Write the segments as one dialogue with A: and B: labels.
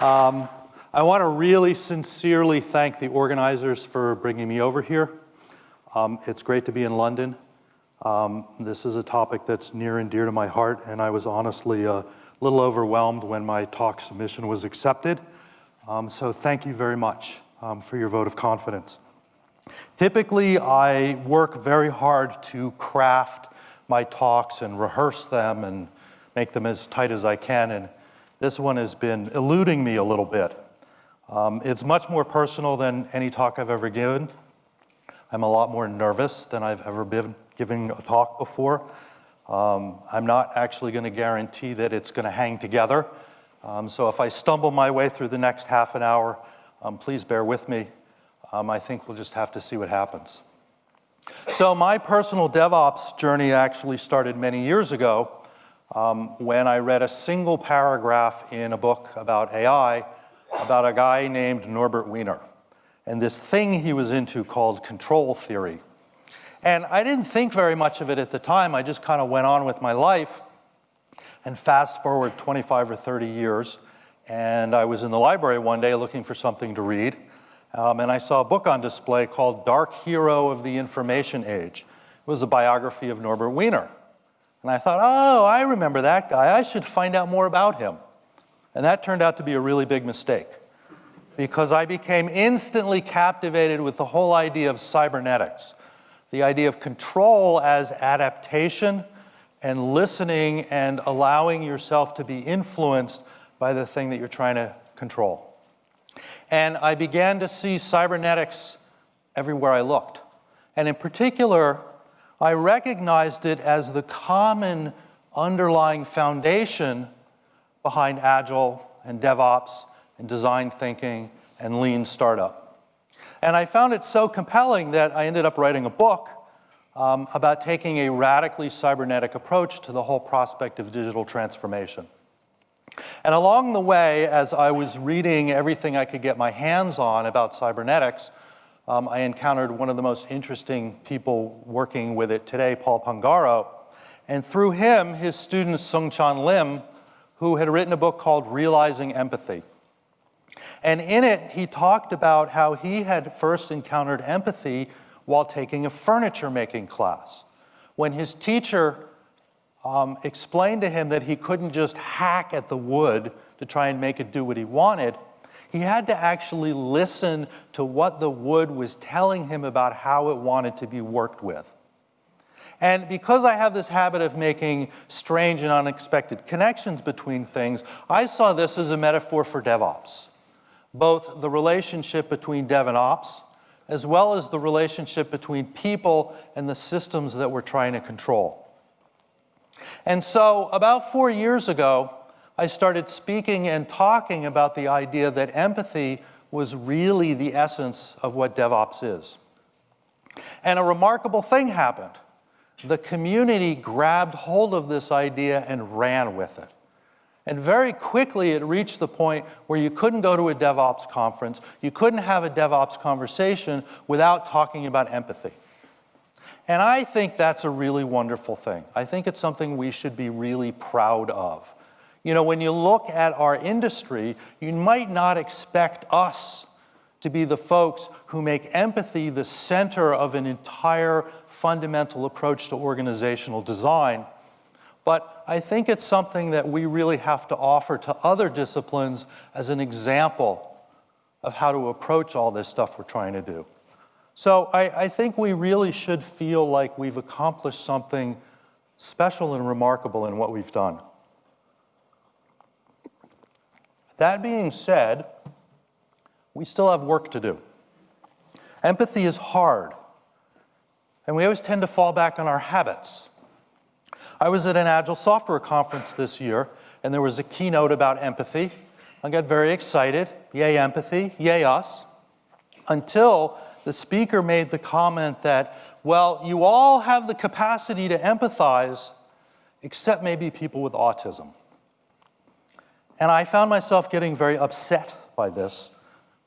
A: Um, I want to really sincerely thank the organizers for bringing me over here. Um, it's great to be in London. Um, this is a topic that's near and dear to my heart, and I was honestly a little overwhelmed when my talk submission was accepted. Um, so thank you very much um, for your vote of confidence. Typically, I work very hard to craft my talks and rehearse them and make them as tight as I can, and this one has been eluding me a little bit. Um, it's much more personal than any talk I've ever given. I'm a lot more nervous than I've ever been giving a talk before. Um, I'm not actually going to guarantee that it's going to hang together. Um, so if I stumble my way through the next half an hour, um, please bear with me. Um, I think we'll just have to see what happens. So my personal DevOps journey actually started many years ago um, when I read a single paragraph in a book about AI about a guy named Norbert Wiener and this thing he was into called control theory. And I didn't think very much of it at the time. I just kind of went on with my life. And fast forward 25 or 30 years, and I was in the library one day looking for something to read. Um, and I saw a book on display called Dark Hero of the Information Age. It was a biography of Norbert Wiener. And I thought, oh, I remember that guy. I should find out more about him. And that turned out to be a really big mistake because I became instantly captivated with the whole idea of cybernetics, the idea of control as adaptation and listening and allowing yourself to be influenced by the thing that you're trying to control. And I began to see cybernetics everywhere I looked. And in particular, I recognized it as the common underlying foundation behind Agile and DevOps and design thinking and lean startup. And I found it so compelling that I ended up writing a book um, about taking a radically cybernetic approach to the whole prospect of digital transformation. And along the way, as I was reading everything I could get my hands on about cybernetics, um, I encountered one of the most interesting people working with it today, Paul Pangaro. And through him, his student Seung-Chan Lim, who had written a book called Realizing Empathy. And in it, he talked about how he had first encountered empathy while taking a furniture making class. When his teacher um, explained to him that he couldn't just hack at the wood to try and make it do what he wanted, he had to actually listen to what the wood was telling him about how it wanted to be worked with. And because I have this habit of making strange and unexpected connections between things, I saw this as a metaphor for DevOps. Both the relationship between Dev and Ops, as well as the relationship between people and the systems that we're trying to control. And so about four years ago, I started speaking and talking about the idea that empathy was really the essence of what DevOps is. And a remarkable thing happened. The community grabbed hold of this idea and ran with it. And very quickly it reached the point where you couldn't go to a DevOps conference, you couldn't have a DevOps conversation without talking about empathy. And I think that's a really wonderful thing. I think it's something we should be really proud of. You know, when you look at our industry, you might not expect us to be the folks who make empathy the center of an entire fundamental approach to organizational design. But I think it's something that we really have to offer to other disciplines as an example of how to approach all this stuff we're trying to do. So I, I think we really should feel like we've accomplished something special and remarkable in what we've done. That being said, we still have work to do. Empathy is hard, and we always tend to fall back on our habits. I was at an Agile software conference this year, and there was a keynote about empathy. I got very excited, yay empathy, yay us, until the speaker made the comment that, well, you all have the capacity to empathize, except maybe people with autism. And I found myself getting very upset by this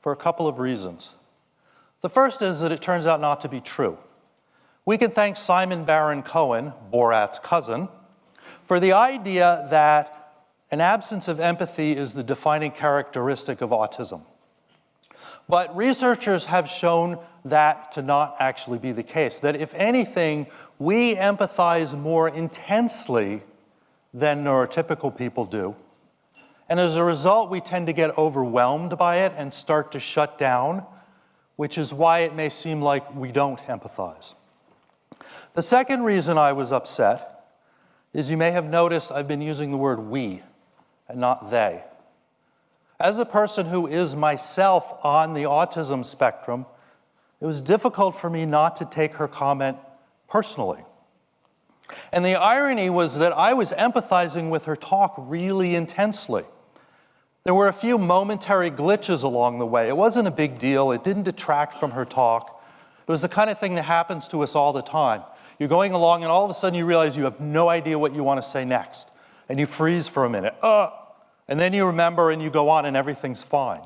A: for a couple of reasons. The first is that it turns out not to be true. We can thank Simon Baron Cohen, Borat's cousin, for the idea that an absence of empathy is the defining characteristic of autism. But researchers have shown that to not actually be the case, that if anything, we empathize more intensely than neurotypical people do. And as a result, we tend to get overwhelmed by it and start to shut down, which is why it may seem like we don't empathize. The second reason I was upset is you may have noticed I've been using the word we and not they. As a person who is myself on the autism spectrum, it was difficult for me not to take her comment personally. And the irony was that I was empathizing with her talk really intensely. There were a few momentary glitches along the way. It wasn't a big deal. It didn't detract from her talk. It was the kind of thing that happens to us all the time. You're going along and all of a sudden you realize you have no idea what you want to say next. And you freeze for a minute. Uh, and then you remember and you go on and everything's fine.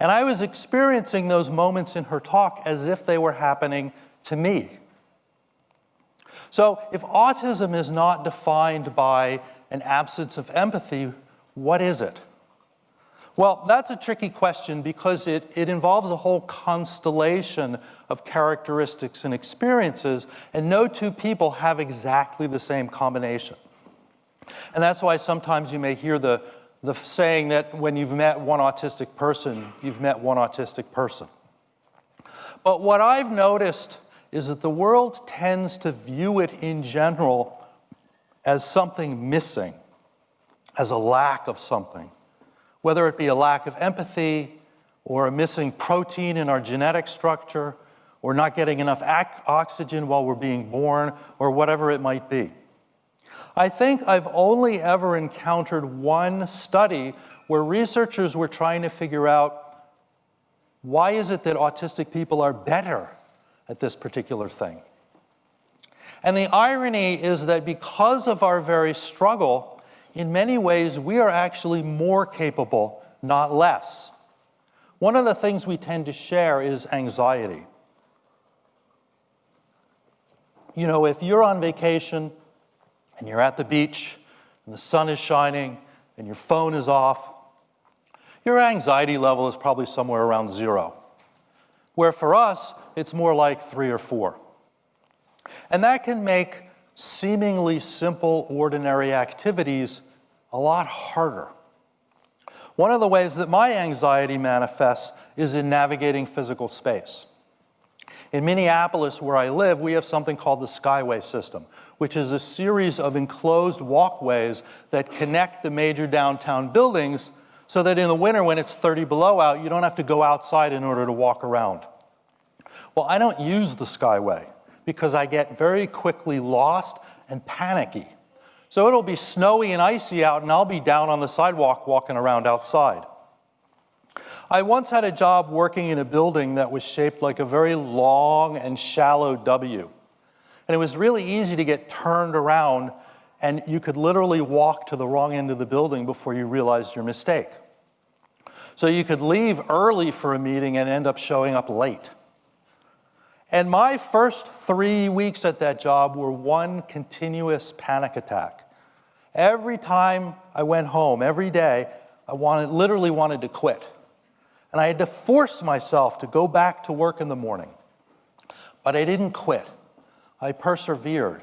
A: And I was experiencing those moments in her talk as if they were happening to me. So if autism is not defined by an absence of empathy, what is it? Well, that's a tricky question because it, it involves a whole constellation of characteristics and experiences, and no two people have exactly the same combination. And that's why sometimes you may hear the, the saying that when you've met one autistic person, you've met one autistic person. But what I've noticed is that the world tends to view it in general as something missing, as a lack of something whether it be a lack of empathy or a missing protein in our genetic structure or not getting enough oxygen while we're being born or whatever it might be. I think I've only ever encountered one study where researchers were trying to figure out why is it that autistic people are better at this particular thing? And the irony is that because of our very struggle, in many ways, we are actually more capable, not less. One of the things we tend to share is anxiety. You know, if you're on vacation and you're at the beach and the sun is shining and your phone is off, your anxiety level is probably somewhere around zero. Where for us, it's more like three or four. And that can make seemingly simple, ordinary activities a lot harder. One of the ways that my anxiety manifests is in navigating physical space. In Minneapolis, where I live, we have something called the Skyway system, which is a series of enclosed walkways that connect the major downtown buildings so that in the winter when it's 30 below out, you don't have to go outside in order to walk around. Well, I don't use the Skyway because I get very quickly lost and panicky. So it'll be snowy and icy out and I'll be down on the sidewalk walking around outside. I once had a job working in a building that was shaped like a very long and shallow W. And it was really easy to get turned around and you could literally walk to the wrong end of the building before you realized your mistake. So you could leave early for a meeting and end up showing up late. And my first three weeks at that job were one continuous panic attack. Every time I went home, every day, I wanted, literally wanted to quit. And I had to force myself to go back to work in the morning. But I didn't quit. I persevered.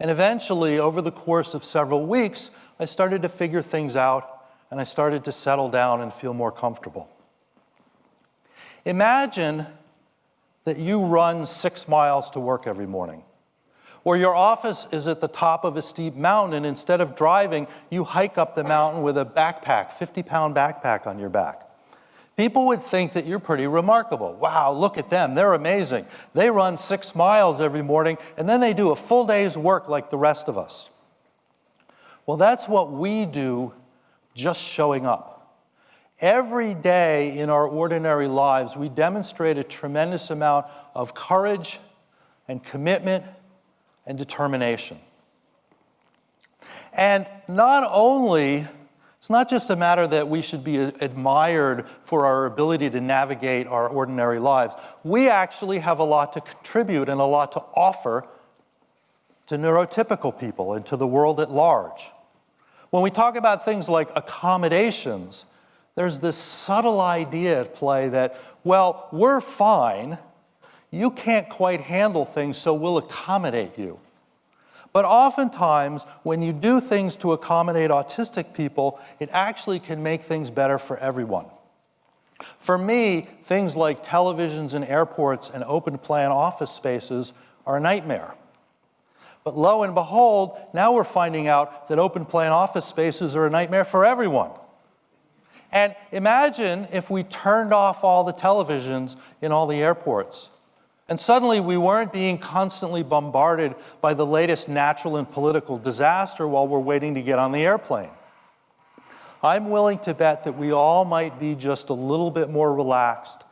A: And eventually, over the course of several weeks, I started to figure things out and I started to settle down and feel more comfortable. Imagine that you run six miles to work every morning. Or your office is at the top of a steep mountain and instead of driving, you hike up the mountain with a backpack, 50 pound backpack on your back. People would think that you're pretty remarkable. Wow, look at them, they're amazing. They run six miles every morning and then they do a full day's work like the rest of us. Well, that's what we do just showing up. Every day in our ordinary lives, we demonstrate a tremendous amount of courage and commitment and determination. And not only, it's not just a matter that we should be admired for our ability to navigate our ordinary lives. We actually have a lot to contribute and a lot to offer to neurotypical people and to the world at large. When we talk about things like accommodations, there's this subtle idea at play that, well, we're fine, you can't quite handle things, so we'll accommodate you. But oftentimes, when you do things to accommodate autistic people, it actually can make things better for everyone. For me, things like televisions in airports and open plan office spaces are a nightmare. But lo and behold, now we're finding out that open plan office spaces are a nightmare for everyone. And imagine if we turned off all the televisions in all the airports. And suddenly we weren't being constantly bombarded by the latest natural and political disaster while we're waiting to get on the airplane. I'm willing to bet that we all might be just a little bit more relaxed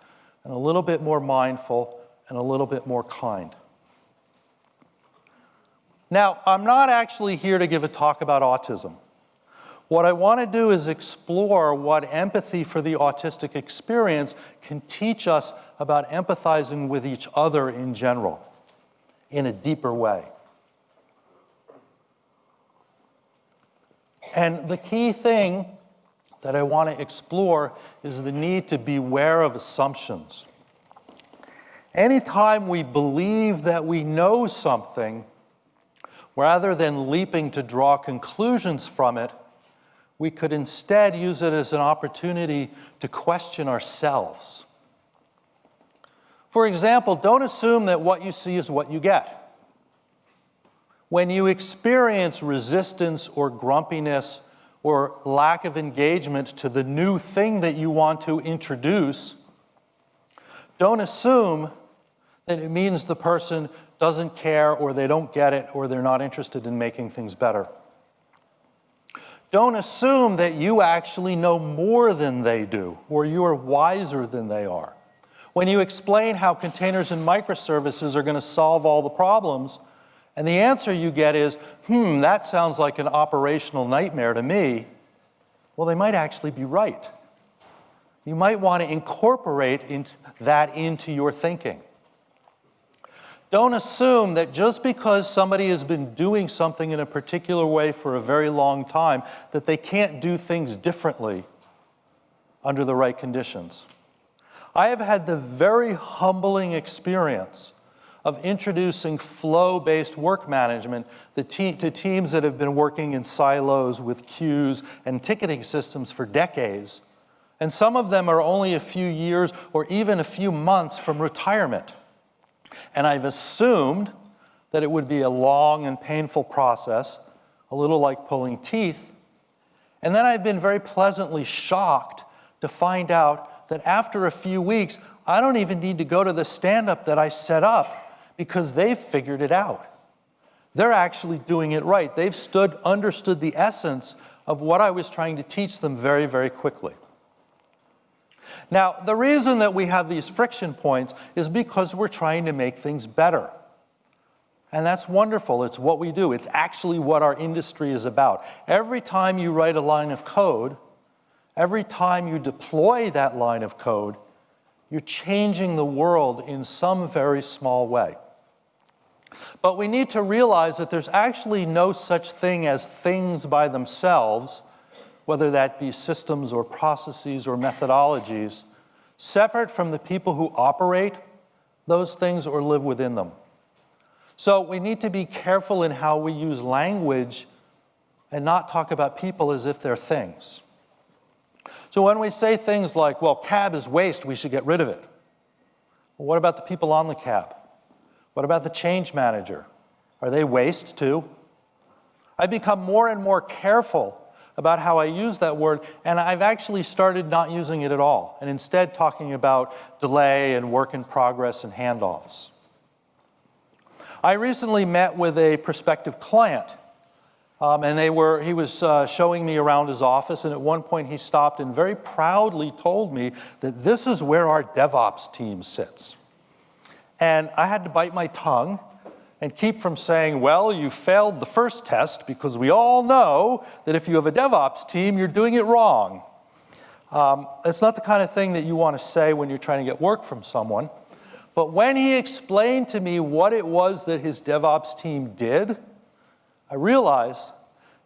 A: and a little bit more mindful and a little bit more kind. Now, I'm not actually here to give a talk about autism. What I want to do is explore what empathy for the autistic experience can teach us about empathizing with each other in general in a deeper way. And the key thing that I want to explore is the need to beware of assumptions. Anytime we believe that we know something, rather than leaping to draw conclusions from it, we could instead use it as an opportunity to question ourselves. For example, don't assume that what you see is what you get. When you experience resistance or grumpiness or lack of engagement to the new thing that you want to introduce, don't assume that it means the person doesn't care or they don't get it or they're not interested in making things better. Don't assume that you actually know more than they do or you are wiser than they are. When you explain how containers and microservices are going to solve all the problems, and the answer you get is, hmm, that sounds like an operational nightmare to me, well, they might actually be right. You might want to incorporate that into your thinking. Don't assume that just because somebody has been doing something in a particular way for a very long time, that they can't do things differently under the right conditions. I have had the very humbling experience of introducing flow-based work management to teams that have been working in silos with queues and ticketing systems for decades. And some of them are only a few years or even a few months from retirement. And I've assumed that it would be a long and painful process, a little like pulling teeth. And then I've been very pleasantly shocked to find out that after a few weeks, I don't even need to go to the stand-up that I set up because they've figured it out. They're actually doing it right. They've stood, understood the essence of what I was trying to teach them very, very quickly. Now, the reason that we have these friction points is because we're trying to make things better. And that's wonderful. It's what we do. It's actually what our industry is about. Every time you write a line of code, every time you deploy that line of code, you're changing the world in some very small way. But we need to realize that there's actually no such thing as things by themselves whether that be systems or processes or methodologies, separate from the people who operate those things or live within them. So we need to be careful in how we use language and not talk about people as if they're things. So when we say things like, well, CAB is waste, we should get rid of it. Well, what about the people on the CAB? What about the change manager? Are they waste too? I become more and more careful about how I use that word, and I've actually started not using it at all, and instead talking about delay and work in progress and handoffs. I recently met with a prospective client, um, and they were, he was uh, showing me around his office, and at one point he stopped and very proudly told me that this is where our DevOps team sits. And I had to bite my tongue and keep from saying, well, you failed the first test because we all know that if you have a DevOps team, you're doing it wrong. Um, it's not the kind of thing that you want to say when you're trying to get work from someone. But when he explained to me what it was that his DevOps team did, I realized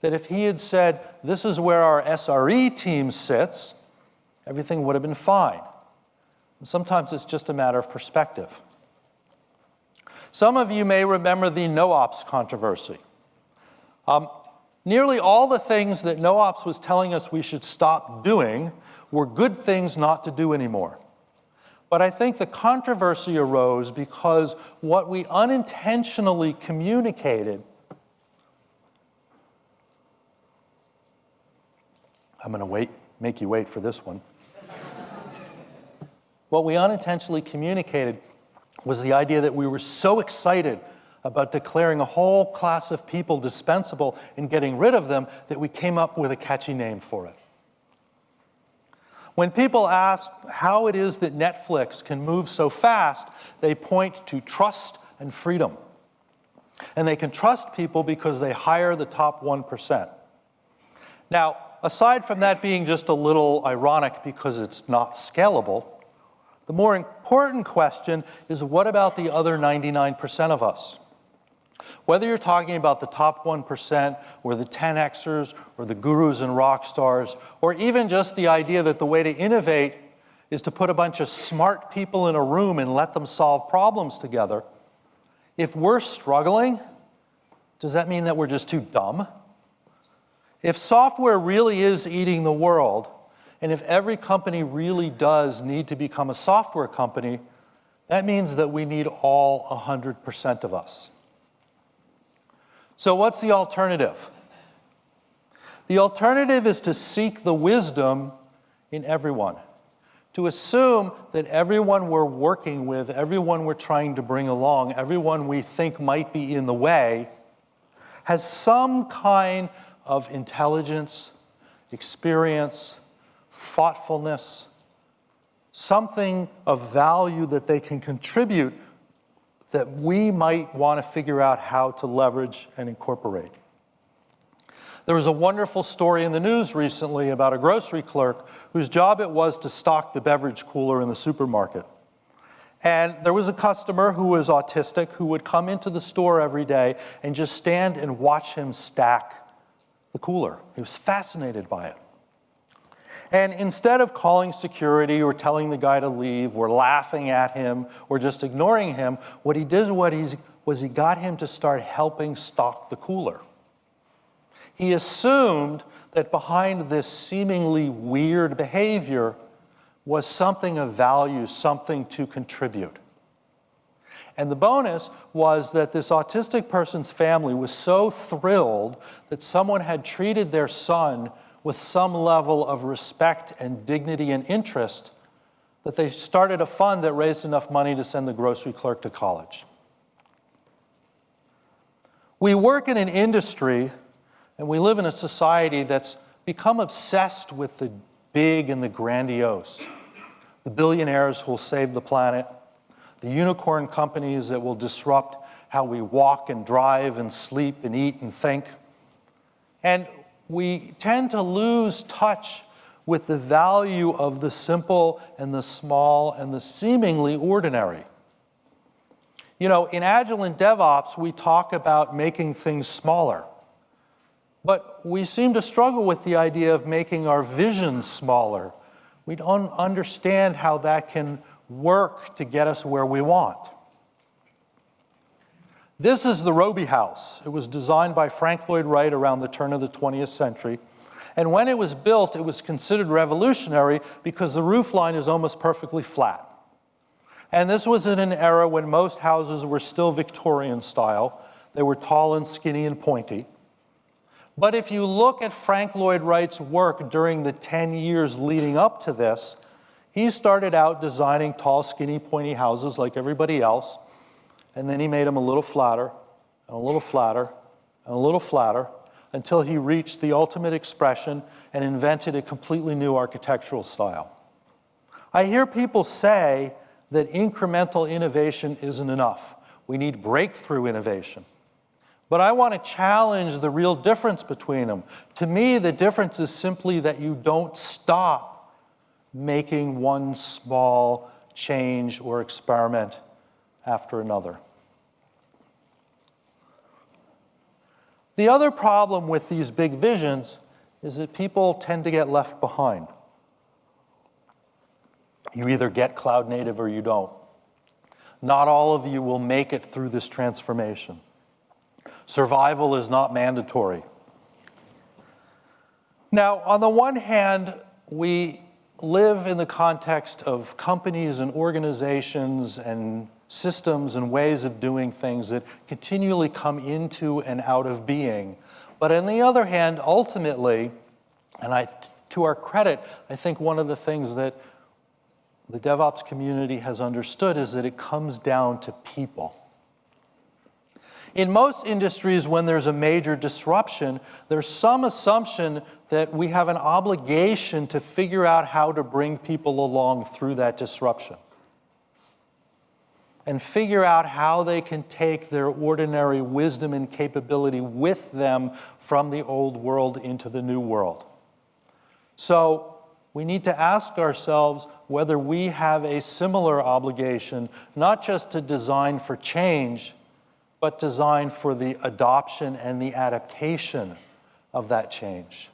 A: that if he had said, this is where our SRE team sits, everything would have been fine. And sometimes it's just a matter of perspective. Some of you may remember the no-ops controversy. Um, nearly all the things that no-ops was telling us we should stop doing were good things not to do anymore. But I think the controversy arose because what we unintentionally communicated I'm going to wait, make you wait for this one. what we unintentionally communicated was the idea that we were so excited about declaring a whole class of people dispensable and getting rid of them that we came up with a catchy name for it. When people ask how it is that Netflix can move so fast, they point to trust and freedom. And they can trust people because they hire the top 1%. Now, aside from that being just a little ironic because it's not scalable, the more important question is what about the other 99% of us? Whether you're talking about the top 1% or the 10Xers or the gurus and rock stars, or even just the idea that the way to innovate is to put a bunch of smart people in a room and let them solve problems together, if we're struggling, does that mean that we're just too dumb? If software really is eating the world, and if every company really does need to become a software company, that means that we need all 100% of us. So what's the alternative? The alternative is to seek the wisdom in everyone, to assume that everyone we're working with, everyone we're trying to bring along, everyone we think might be in the way, has some kind of intelligence, experience, thoughtfulness, something of value that they can contribute that we might want to figure out how to leverage and incorporate. There was a wonderful story in the news recently about a grocery clerk whose job it was to stock the beverage cooler in the supermarket. And there was a customer who was autistic who would come into the store every day and just stand and watch him stack the cooler. He was fascinated by it. And instead of calling security or telling the guy to leave or laughing at him or just ignoring him, what he did what was he got him to start helping stock the cooler. He assumed that behind this seemingly weird behavior was something of value, something to contribute. And the bonus was that this autistic person's family was so thrilled that someone had treated their son with some level of respect and dignity and interest that they started a fund that raised enough money to send the grocery clerk to college. We work in an industry and we live in a society that's become obsessed with the big and the grandiose. The billionaires who will save the planet, the unicorn companies that will disrupt how we walk and drive and sleep and eat and think. And we tend to lose touch with the value of the simple and the small and the seemingly ordinary. You know, in Agile and DevOps, we talk about making things smaller. But we seem to struggle with the idea of making our vision smaller. We don't understand how that can work to get us where we want. This is the Robie House. It was designed by Frank Lloyd Wright around the turn of the 20th century. And when it was built, it was considered revolutionary because the roof line is almost perfectly flat. And this was in an era when most houses were still Victorian style. They were tall and skinny and pointy. But if you look at Frank Lloyd Wright's work during the 10 years leading up to this, he started out designing tall, skinny, pointy houses like everybody else and then he made them a little flatter, and a little flatter, and a little flatter, until he reached the ultimate expression and invented a completely new architectural style. I hear people say that incremental innovation isn't enough. We need breakthrough innovation. But I want to challenge the real difference between them. To me, the difference is simply that you don't stop making one small change or experiment after another. The other problem with these big visions is that people tend to get left behind. You either get cloud native or you don't. Not all of you will make it through this transformation. Survival is not mandatory. Now, on the one hand, we live in the context of companies and organizations and systems and ways of doing things that continually come into and out of being. But on the other hand, ultimately, and I, to our credit, I think one of the things that the DevOps community has understood is that it comes down to people. In most industries, when there's a major disruption, there's some assumption that we have an obligation to figure out how to bring people along through that disruption and figure out how they can take their ordinary wisdom and capability with them from the old world into the new world. So we need to ask ourselves whether we have a similar obligation, not just to design for change, but design for the adoption and the adaptation of that change.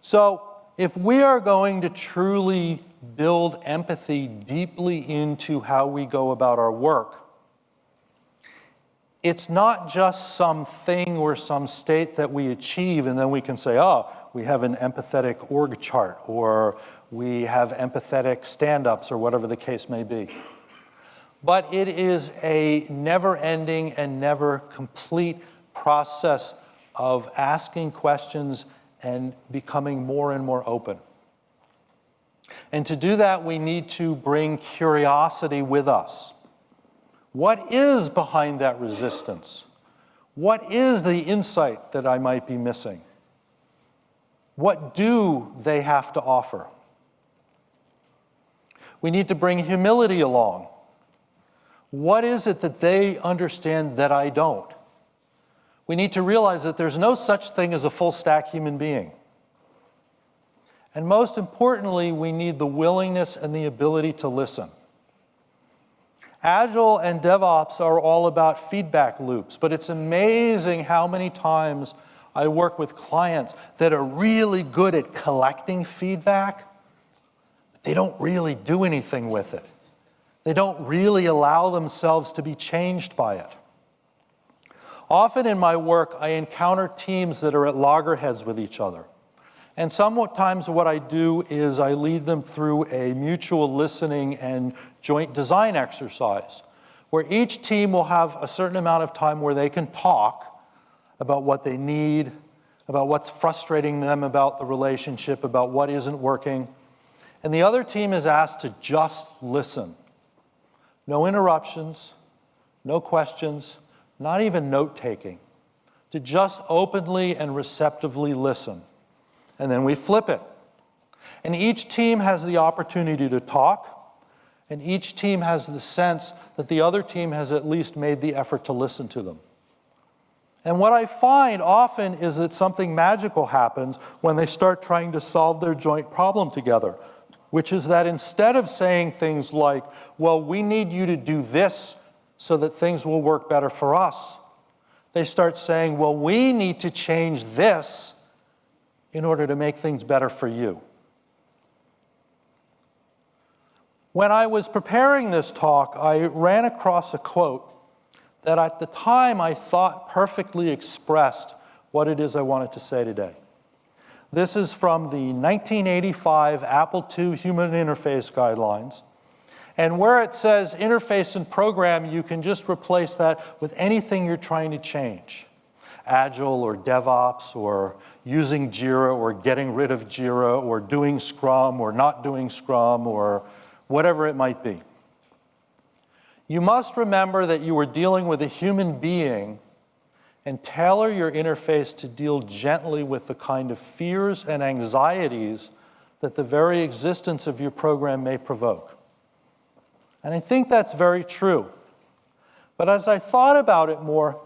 A: So if we are going to truly build empathy deeply into how we go about our work, it's not just some thing or some state that we achieve and then we can say, oh, we have an empathetic org chart or we have empathetic stand-ups or whatever the case may be. But it is a never-ending and never complete process of asking questions and becoming more and more open. And to do that, we need to bring curiosity with us. What is behind that resistance? What is the insight that I might be missing? What do they have to offer? We need to bring humility along. What is it that they understand that I don't? We need to realize that there's no such thing as a full stack human being. And most importantly, we need the willingness and the ability to listen. Agile and DevOps are all about feedback loops, but it's amazing how many times I work with clients that are really good at collecting feedback, but they don't really do anything with it. They don't really allow themselves to be changed by it. Often in my work, I encounter teams that are at loggerheads with each other. And sometimes what I do is I lead them through a mutual listening and joint design exercise where each team will have a certain amount of time where they can talk about what they need, about what's frustrating them about the relationship, about what isn't working. And the other team is asked to just listen. No interruptions, no questions, not even note-taking, to just openly and receptively listen and then we flip it. And each team has the opportunity to talk, and each team has the sense that the other team has at least made the effort to listen to them. And what I find often is that something magical happens when they start trying to solve their joint problem together, which is that instead of saying things like, well, we need you to do this so that things will work better for us, they start saying, well, we need to change this in order to make things better for you. When I was preparing this talk, I ran across a quote that at the time I thought perfectly expressed what it is I wanted to say today. This is from the 1985 Apple II Human Interface Guidelines. And where it says interface and program, you can just replace that with anything you're trying to change. Agile or DevOps or using Jira or getting rid of Jira or doing Scrum or not doing Scrum or whatever it might be. You must remember that you are dealing with a human being and tailor your interface to deal gently with the kind of fears and anxieties that the very existence of your program may provoke. And I think that's very true. But as I thought about it more,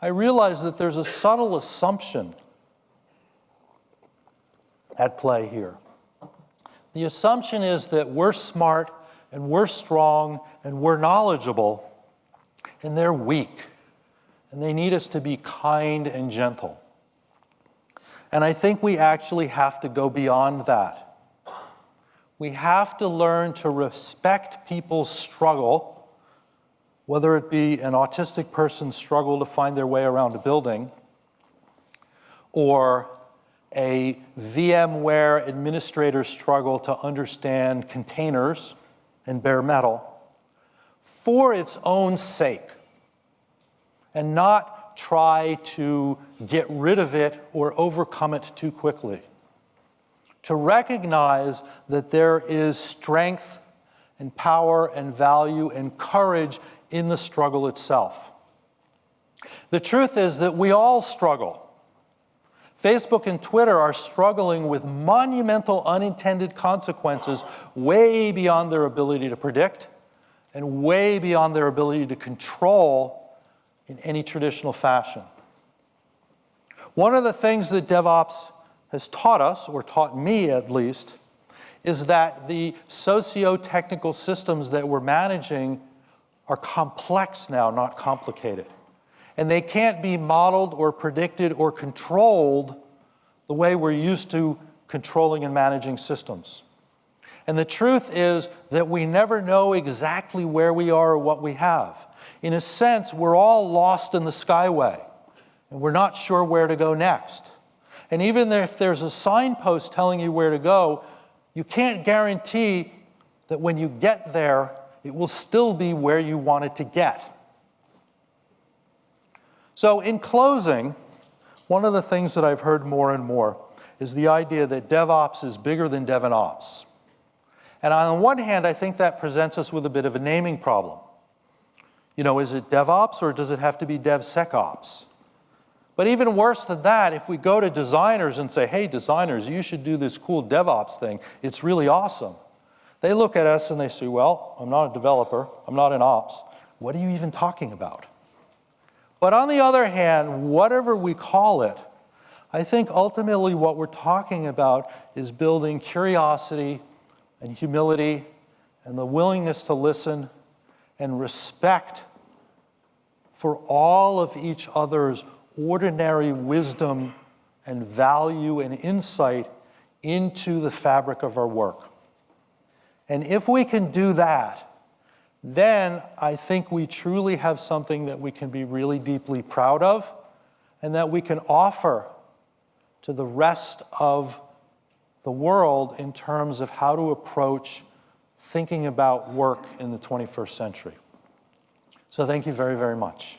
A: I realized that there's a subtle assumption at play here. The assumption is that we're smart and we're strong and we're knowledgeable and they're weak and they need us to be kind and gentle. And I think we actually have to go beyond that. We have to learn to respect people's struggle, whether it be an autistic person's struggle to find their way around a building, or a VMware administrator's struggle to understand containers and bare metal, for its own sake, and not try to get rid of it or overcome it too quickly. To recognize that there is strength and power and value and courage in the struggle itself. The truth is that we all struggle. Facebook and Twitter are struggling with monumental unintended consequences way beyond their ability to predict and way beyond their ability to control in any traditional fashion. One of the things that DevOps has taught us, or taught me at least, is that the socio-technical systems that we're managing are complex now, not complicated. And they can't be modeled or predicted or controlled the way we're used to controlling and managing systems. And the truth is that we never know exactly where we are or what we have. In a sense, we're all lost in the skyway, and we're not sure where to go next. And even if there's a signpost telling you where to go, you can't guarantee that when you get there, it will still be where you want it to get. So in closing, one of the things that I've heard more and more is the idea that DevOps is bigger than DevOps. And on the one hand, I think that presents us with a bit of a naming problem. You know, is it DevOps or does it have to be DevSecOps? But even worse than that, if we go to designers and say, hey, designers, you should do this cool DevOps thing, it's really awesome. They look at us and they say, well, I'm not a developer, I'm not an ops. What are you even talking about? But on the other hand, whatever we call it, I think ultimately what we're talking about is building curiosity and humility and the willingness to listen and respect for all of each other's ordinary wisdom and value and insight into the fabric of our work. And if we can do that, then I think we truly have something that we can be really deeply proud of and that we can offer to the rest of the world in terms of how to approach thinking about work in the 21st century. So thank you very, very much.